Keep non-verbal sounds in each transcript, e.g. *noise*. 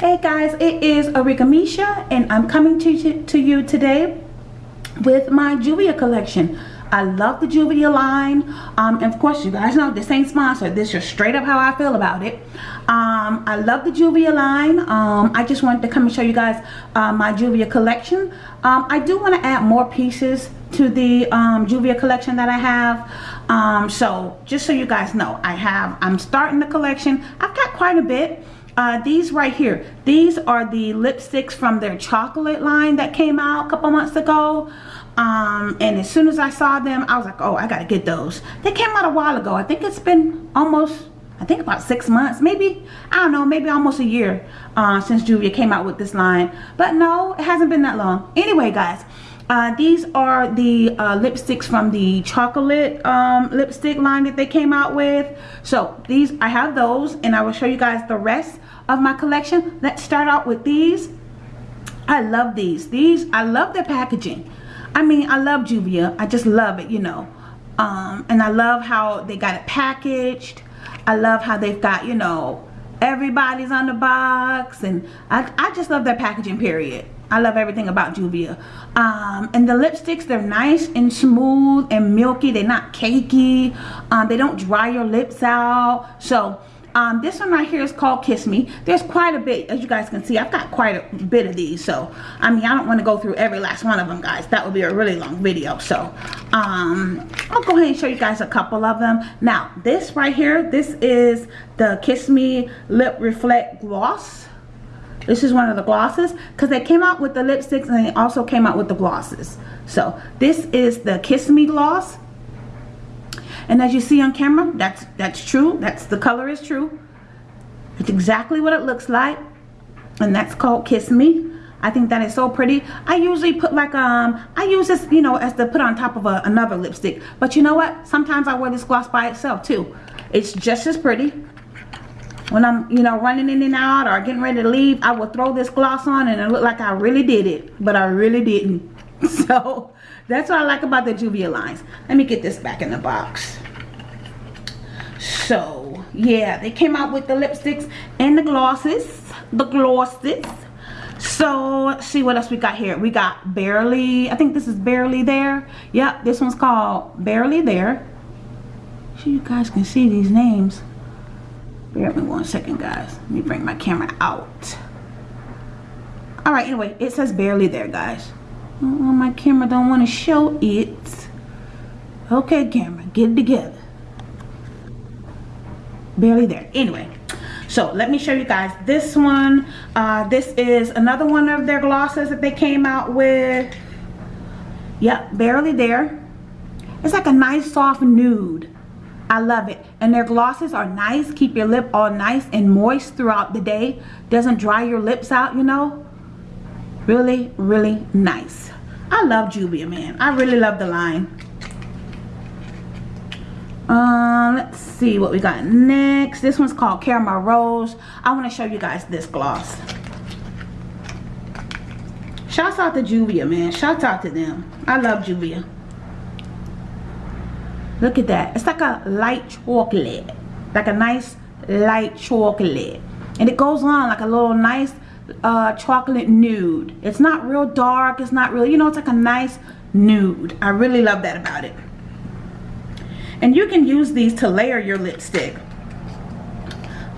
Hey guys, it is Arika Misha and I'm coming to, to you today with my Juvia collection. I love the Juvia line. Um, and of course, you guys know this ain't sponsored. This is straight up how I feel about it. Um, I love the Juvia line. Um, I just wanted to come and show you guys uh, my Juvia collection. Um, I do want to add more pieces to the um, Juvia collection that I have. Um, so just so you guys know, I have, I'm starting the collection. I've got quite a bit. Uh, these right here, these are the lipsticks from their chocolate line that came out a couple months ago. Um, and as soon as I saw them I was like oh I gotta get those. They came out a while ago. I think it's been almost I think about six months maybe I don't know maybe almost a year uh, since Juvia came out with this line. But no it hasn't been that long. Anyway guys uh, these are the uh, lipsticks from the chocolate um, lipstick line that they came out with so these I have those and I will show you guys the rest of my collection let's start out with these I love these these I love their packaging I mean, I love Juvia. I just love it, you know. Um, and I love how they got it packaged. I love how they've got, you know, everybody's on the box. And I, I just love their packaging, period. I love everything about Juvia. Um, and the lipsticks, they're nice and smooth and milky. They're not cakey. Um, they don't dry your lips out. So um, this one right here is called Kiss Me. There's quite a bit, as you guys can see. I've got quite a bit of these. So, I mean, I don't want to go through every last one of them, guys. That would be a really long video. So, um, I'll go ahead and show you guys a couple of them. Now, this right here, this is the Kiss Me Lip Reflect Gloss. This is one of the glosses because they came out with the lipsticks and they also came out with the glosses. So, this is the Kiss Me Gloss. And as you see on camera, that's that's true. That's the color is true. It's exactly what it looks like. And that's called Kiss Me. I think that is so pretty. I usually put like, um, I use this, you know, as to put on top of a, another lipstick. But you know what? Sometimes I wear this gloss by itself too. It's just as pretty. When I'm, you know, running in and out or getting ready to leave, I will throw this gloss on and it look like I really did it. But I really didn't. *laughs* So, that's what I like about the Juvia lines. Let me get this back in the box. So, yeah, they came out with the lipsticks and the glosses. The glosses. So, let's see what else we got here. We got Barely, I think this is Barely There. Yep, this one's called Barely There. So you guys can see these names. Bear me one second, guys. Let me bring my camera out. Alright, anyway, it says Barely There, guys. Oh, my camera don't want to show it. Okay, camera, get it together. Barely there. Anyway, so let me show you guys this one. Uh, this is another one of their glosses that they came out with. Yep, barely there. It's like a nice soft nude. I love it. And their glosses are nice. Keep your lip all nice and moist throughout the day. Doesn't dry your lips out, you know. Really, really nice. I love Juvia, man. I really love the line. Um, let's see what we got next. This one's called Caramel Rose. I want to show you guys this gloss. Shouts out to Juvia, man. Shouts out to them. I love Juvia. Look at that. It's like a light chocolate. Like a nice light chocolate. And it goes on like a little nice uh, chocolate nude. It's not real dark. It's not really, you know, it's like a nice nude. I really love that about it. And you can use these to layer your lipstick.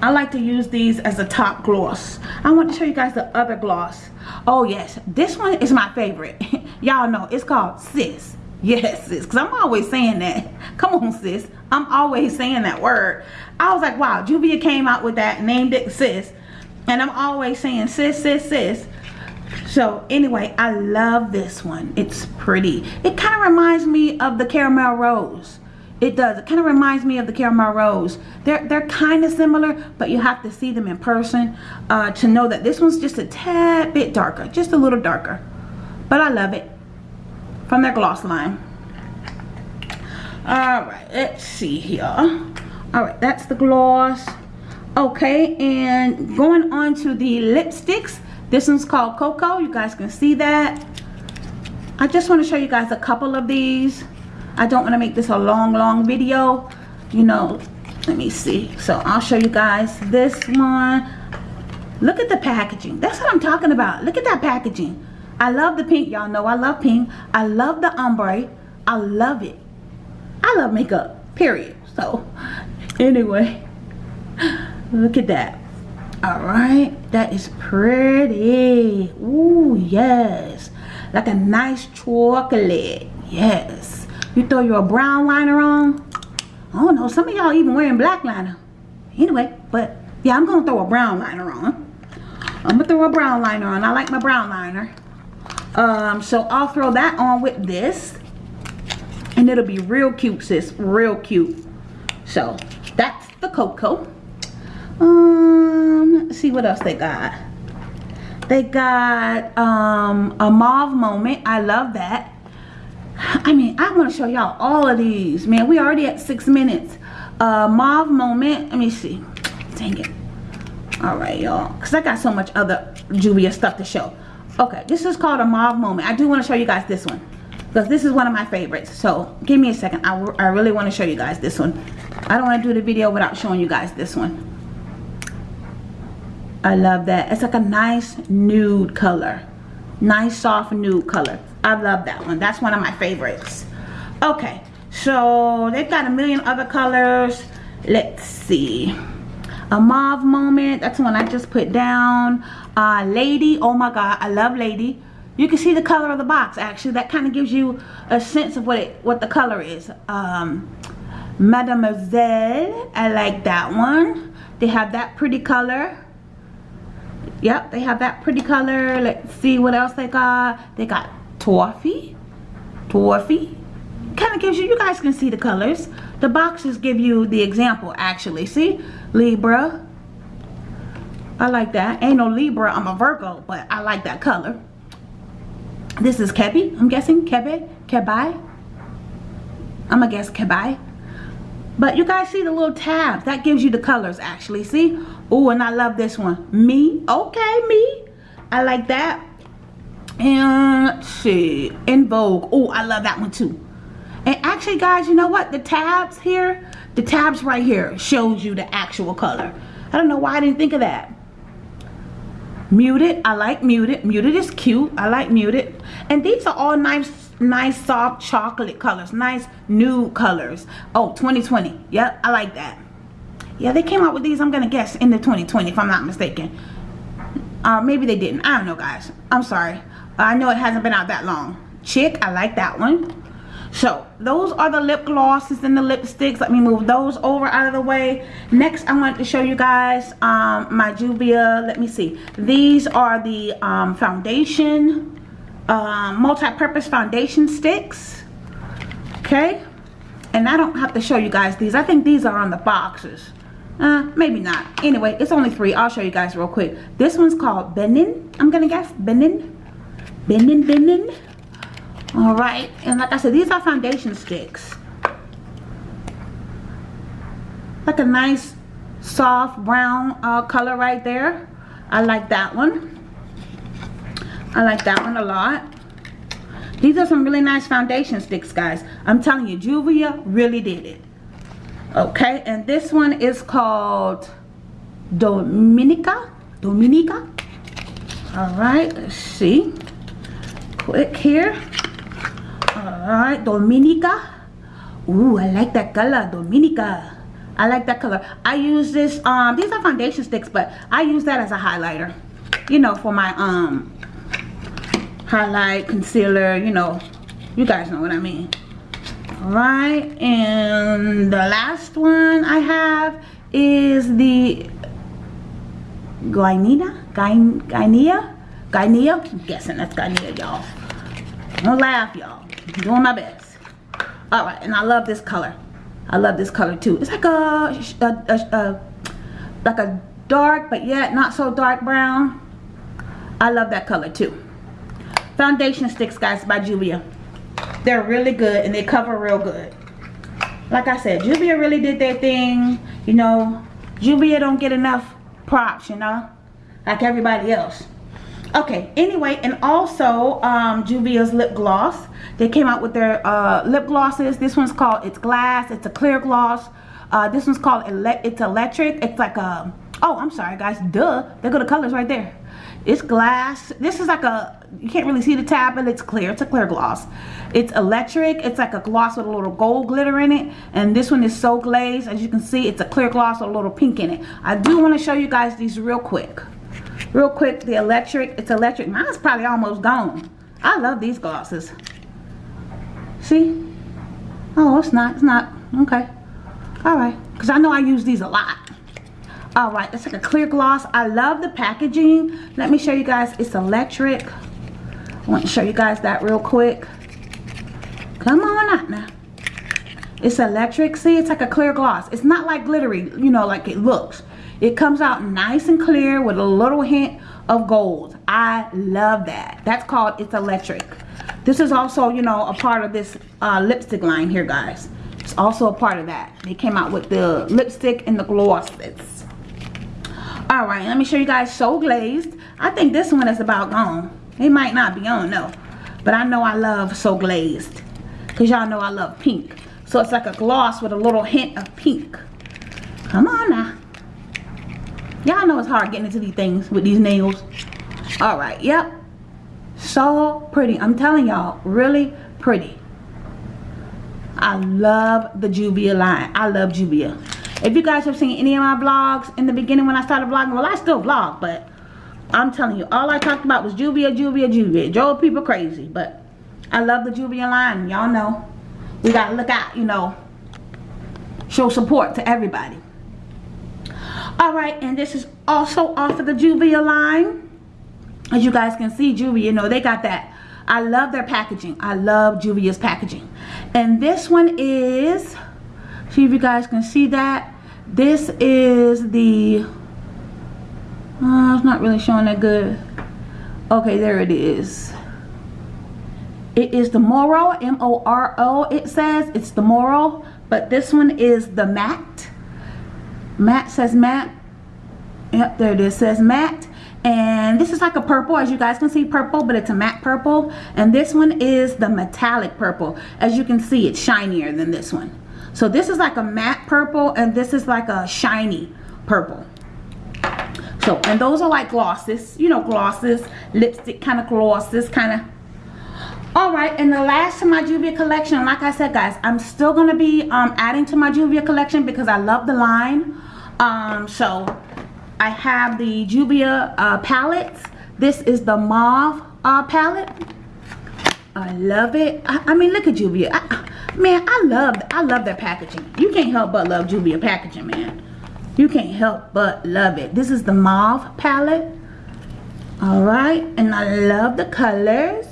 I like to use these as a top gloss. I want to show you guys the other gloss. Oh yes, this one is my favorite. *laughs* Y'all know, it's called Sis. Yes, sis, because I'm always saying that. *laughs* Come on, sis. I'm always saying that word. I was like, wow, Juvia came out with that, named it Sis. And I'm always saying sis sis sis. So anyway I love this one. It's pretty. It kind of reminds me of the caramel rose. It does. It kind of reminds me of the caramel rose. They're they're kind of similar but you have to see them in person uh, to know that this one's just a tad bit darker just a little darker. But I love it from their gloss line. All right let's see here. All right that's the gloss. Okay and going on to the lipsticks this one's called cocoa you guys can see that. I just want to show you guys a couple of these. I don't want to make this a long long video. You know let me see. So i'll show you guys this one. Look at the packaging. That's what I'm talking about. Look at that packaging. I love the pink. Y'all know I love pink. I love the ombre. I love it. I love makeup, period. So, anyway, look at that. All right, that is pretty. Ooh, yes. Like a nice chocolate. Yes. You throw your brown liner on. I don't know, some of y'all even wearing black liner. Anyway, but yeah, I'm gonna throw a brown liner on. I'm gonna throw a brown liner on. I like my brown liner. Um, so I'll throw that on with this. And it'll be real cute, sis. Real cute. So, that's the Cocoa. Um, see what else they got. They got um, a mauve moment. I love that. I mean, I want to show y'all all of these. Man, we already at six minutes. Uh, mauve moment. Let me see. Dang it. All right, y'all. Because I got so much other Juvia stuff to show. Okay, this is called a mauve moment. I do want to show you guys this one. Because this is one of my favorites. So, give me a second. I, I really want to show you guys this one. I don't want to do the video without showing you guys this one. I love that. It's like a nice nude color. Nice soft nude color. I love that one. That's one of my favorites. Okay. So they've got a million other colors. Let's see. A mauve moment. That's one I just put down. Uh, Lady. Oh my god. I love Lady. You can see the color of the box actually. That kind of gives you a sense of what it what the color is. Um, Mademoiselle. I like that one. They have that pretty color. Yep, they have that pretty color. Let's see what else they got. They got Toffee. Toffee. Kind of gives you, you guys can see the colors. The boxes give you the example actually. See? Libra. I like that. Ain't no Libra, I'm a Virgo, but I like that color. This is Kebi, I'm guessing. Kebe? Kebai? I'm gonna guess Kebai. But you guys see the little tabs. That gives you the colors actually. See? Oh, and I love this one. Me. Okay, me. I like that. And see. In Vogue. Oh, I love that one too. And actually, guys, you know what? The tabs here, the tabs right here shows you the actual color. I don't know why I didn't think of that. Muted. I like muted. Muted is cute. I like muted. And these are all nice nice soft chocolate colors. Nice nude colors. Oh 2020 yep i like that. Yeah they came out with these i'm gonna guess in the 2020 if i'm not mistaken. Uh maybe they didn't. I don't know guys. I'm sorry. I know it hasn't been out that long. Chick i like that one so those are the lip glosses and the lipsticks. Let me move those over out of the way. Next i want to show you guys um my juvia let me see. These are the um foundation um, multi-purpose foundation sticks. Okay? And I don't have to show you guys these. I think these are on the boxes. Uh, maybe not. Anyway it's only three. I'll show you guys real quick. This one's called Benin. I'm gonna guess Benin? Benin Benin all right and like I said these are foundation sticks like a nice soft brown uh, color right there I like that one I like that one a lot. These are some really nice foundation sticks, guys. I'm telling you, Juvia really did it. Okay, and this one is called Dominica. Dominica. All right, let's see. Quick here. All right, Dominica. Ooh, I like that color, Dominica. I like that color. I use this, um, these are foundation sticks, but I use that as a highlighter. You know, for my, um, highlight, concealer, you know, you guys know what I mean. Alright, and the last one I have is the Guinea, Guinea, Guinea, I'm guessing that's Guinea, y'all. Don't laugh, y'all. Doing my best. Alright, and I love this color. I love this color too. It's like a, a, a, a like a dark, but yet not so dark brown. I love that color too foundation sticks guys by Juvia they're really good and they cover real good like I said Juvia really did their thing you know Juvia don't get enough props you know like everybody else okay anyway and also um Juvia's lip gloss they came out with their uh, lip glosses. This one's called it's glass. It's a clear gloss. Uh, this one's called ele it's electric. It's like a oh I'm sorry guys. Duh. They go the colors right there. It's glass. This is like a you can't really see the tab but it's clear. It's a clear gloss. It's electric. It's like a gloss with a little gold glitter in it. And this one is so glazed. As you can see it's a clear gloss with a little pink in it. I do want to show you guys these real quick. Real quick the electric it's electric. Mine's probably almost gone. I love these glosses see? Oh it's not it's not. Okay. All right. Because I know I use these a lot. All right it's like a clear gloss. I love the packaging. Let me show you guys. It's electric. I want to show you guys that real quick. Come on out now. It's electric. See it's like a clear gloss. It's not like glittery you know like it looks. It comes out nice and clear with a little hint of gold. I love that. That's called it's electric this is also you know a part of this uh, lipstick line here guys. It's also a part of that. They came out with the lipstick and the glosses all right let me show you guys so glazed. I think this one is about gone. It might not be on no but i know i love so glazed because y'all know i love pink. So it's like a gloss with a little hint of pink. Come on now. Y'all know it's hard getting into these things with these nails. All right yep so pretty i'm telling y'all really pretty i love the juvia line i love juvia if you guys have seen any of my vlogs in the beginning when I started vlogging, well, I still vlog, but I'm telling you, all I talked about was Juvia, Juvia, Juvia. Drove people crazy, but I love the Juvia line. Y'all know. We got to look out, you know, show support to everybody. All right, and this is also off of the Juvia line. As you guys can see, Juvia, you know, they got that. I love their packaging. I love Juvia's packaging. And this one is, see if you guys can see that. This is the uh, it's not really showing that good. Okay there it is. It is the Moro M-O-R-O it says. It's the Moro but this one is the matte matte says matte yep there it is. Says matte and this is like a purple as you guys can see purple but it's a matte purple and this one is the metallic purple as you can see it's shinier than this one so this is like a matte purple and this is like a shiny purple. So, and those are like glosses, you know, glosses, lipstick kind of glosses, kind of. All right, and the last of my Juvia collection, like I said, guys, I'm still going to be um, adding to my Juvia collection because I love the line. Um, so, I have the Juvia uh, palettes. This is the mauve uh, palette. I love it. I, I mean, look at Juvia. I, Man, I love I love their packaging. You can't help but love Juvia packaging, man. You can't help but love it. This is the mauve palette. Alright, and I love the colors.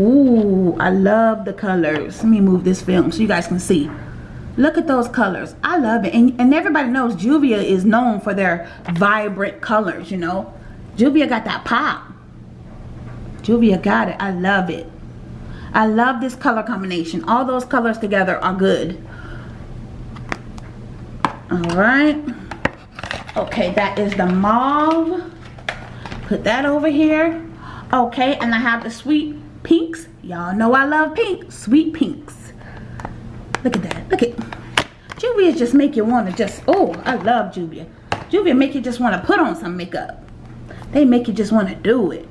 Ooh, I love the colors. Let me move this film so you guys can see. Look at those colors. I love it. And, and everybody knows Juvia is known for their vibrant colors, you know. Juvia got that pop. Juvia got it. I love it. I love this color combination. All those colors together are good. Alright. Okay, that is the mauve. Put that over here. Okay, and I have the sweet pinks. Y'all know I love pink. Sweet pinks. Look at that. Look at Juvia just make you want to just, oh, I love Juvia. Juvia make you just want to put on some makeup. They make you just want to do it.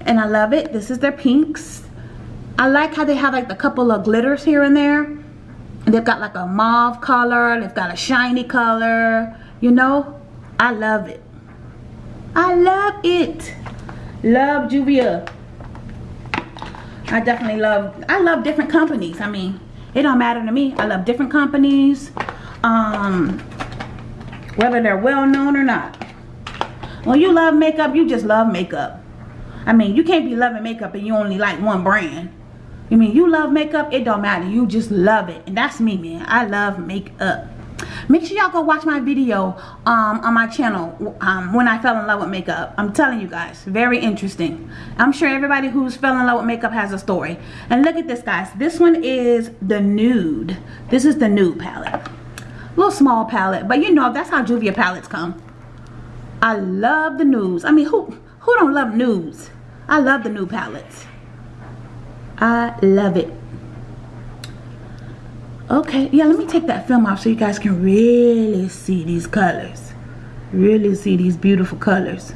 And I love it. This is their pinks. I like how they have like a couple of glitters here and there. they've got like a mauve color. They've got a shiny color. You know, I love it. I love it. Love Juvia. I definitely love, I love different companies. I mean, it don't matter to me. I love different companies. Um, whether they're well known or not. When you love makeup, you just love makeup. I mean, you can't be loving makeup and you only like one brand. You mean you love makeup? It don't matter. You just love it. And that's me, man. I love makeup. Make sure y'all go watch my video um, on my channel um, when I fell in love with makeup. I'm telling you guys, very interesting. I'm sure everybody who's fell in love with makeup has a story. And look at this, guys. This one is the nude. This is the nude palette. Little small palette, but you know that's how Juvia palettes come. I love the nudes. I mean, who who don't love nudes? I love the nude palettes. I love it. Okay, yeah, let me take that film off so you guys can really see these colors. really see these beautiful colors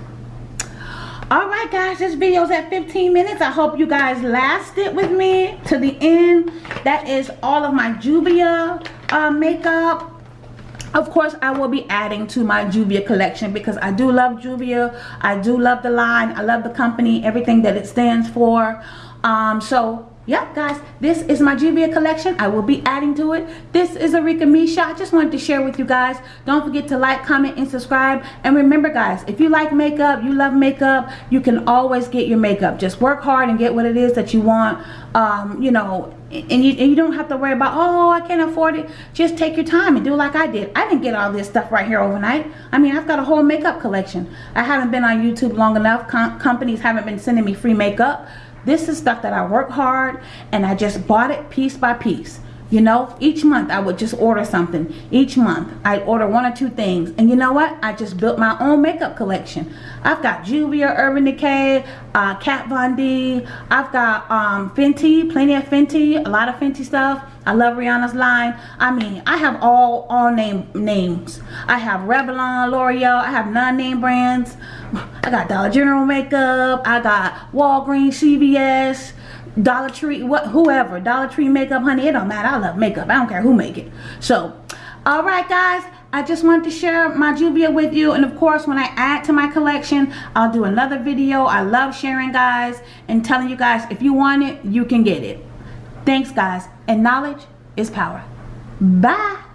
Alright guys, this video's at 15 minutes. I hope you guys lasted with me to the end. That is all of my Juvia uh, makeup. Of course, I will be adding to my Juvia collection because I do love Juvia. I do love the line. I love the company, everything that it stands for. Um, so Yep, guys, this is my Juvia collection. I will be adding to it. This is Arika Misha. I just wanted to share with you guys. Don't forget to like, comment, and subscribe. And remember, guys, if you like makeup, you love makeup, you can always get your makeup. Just work hard and get what it is that you want. Um, you know, and you, and you don't have to worry about, oh, I can't afford it. Just take your time and do like I did. I didn't get all this stuff right here overnight. I mean, I've got a whole makeup collection. I haven't been on YouTube long enough. Com companies haven't been sending me free makeup. This is stuff that I work hard and I just bought it piece by piece. You know, each month I would just order something. Each month I'd order one or two things. And you know what? I just built my own makeup collection. I've got Juvia, Urban Decay, uh, Kat Von D. I've got um, Fenty, plenty of Fenty, a lot of Fenty stuff. I love Rihanna's line. I mean, I have all all name names. I have Revlon, L'Oreal. I have non-name brands. I got Dollar General makeup. I got Walgreens, CVS. Dollar Tree, what, whoever, Dollar Tree makeup, honey, it don't matter. I love makeup. I don't care who make it. So, all right, guys. I just wanted to share my Juvia with you. And of course, when I add to my collection, I'll do another video. I love sharing, guys, and telling you guys, if you want it, you can get it. Thanks, guys. And knowledge is power. Bye.